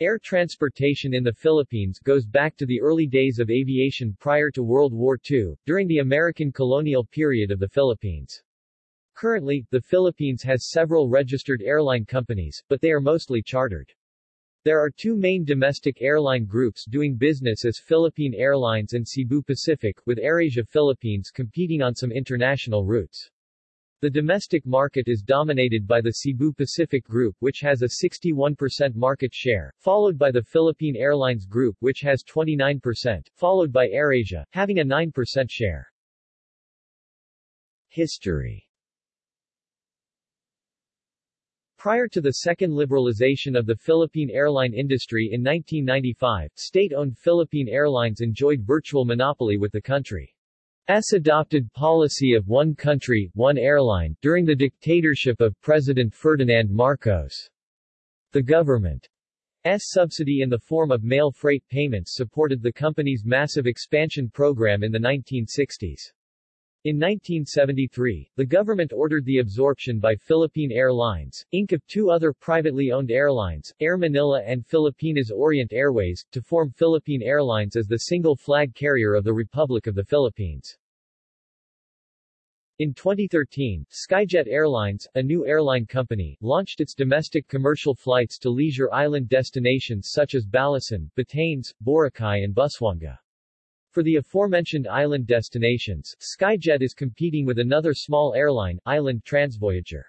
Air transportation in the Philippines goes back to the early days of aviation prior to World War II, during the American colonial period of the Philippines. Currently, the Philippines has several registered airline companies, but they are mostly chartered. There are two main domestic airline groups doing business as Philippine Airlines and Cebu Pacific, with AirAsia Philippines competing on some international routes. The domestic market is dominated by the Cebu Pacific Group which has a 61% market share, followed by the Philippine Airlines Group which has 29%, followed by AirAsia, having a 9% share. History Prior to the second liberalization of the Philippine airline industry in 1995, state-owned Philippine Airlines enjoyed virtual monopoly with the country. S adopted policy of one country, one airline, during the dictatorship of President Ferdinand Marcos. The government's subsidy in the form of mail freight payments supported the company's massive expansion program in the 1960s. In 1973, the government ordered the absorption by Philippine Airlines, Inc. of two other privately owned airlines, Air Manila and Filipinas Orient Airways, to form Philippine Airlines as the single flag carrier of the Republic of the Philippines. In 2013, Skyjet Airlines, a new airline company, launched its domestic commercial flights to leisure island destinations such as Balesin, Batanes, Boracay and Busuanga. For the aforementioned island destinations, Skyjet is competing with another small airline, Island Transvoyager.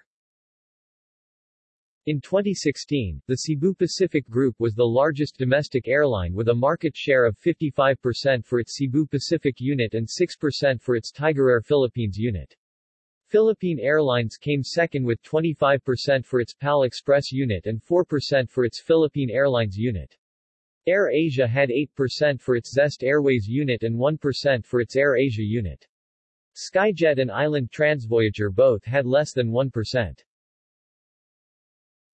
In 2016, the Cebu Pacific Group was the largest domestic airline with a market share of 55% for its Cebu Pacific unit and 6% for its Tiger Air Philippines unit. Philippine Airlines came second with 25% for its PAL Express unit and 4% for its Philippine Airlines unit. Air Asia had 8% for its Zest Airways unit and 1% for its Air Asia unit. Skyjet and Island Transvoyager both had less than 1%.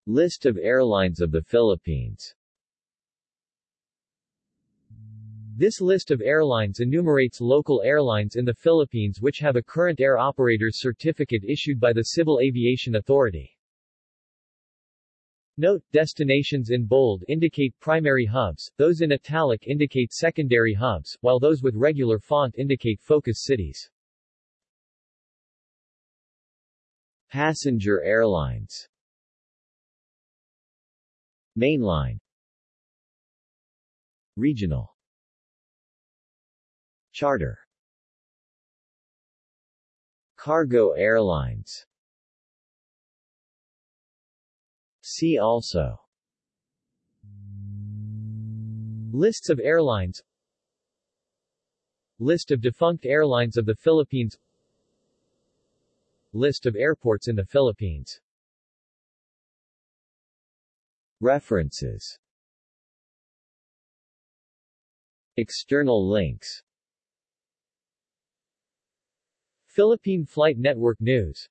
List of airlines of the Philippines This list of airlines enumerates local airlines in the Philippines which have a current air operator's certificate issued by the Civil Aviation Authority. Note, destinations in bold indicate primary hubs, those in italic indicate secondary hubs, while those with regular font indicate focus cities. Passenger airlines. Mainline. Regional. Charter. Cargo airlines See also. Lists of airlines. List of defunct airlines of the Philippines. List of airports in the Philippines. References. External links. Philippine Flight Network News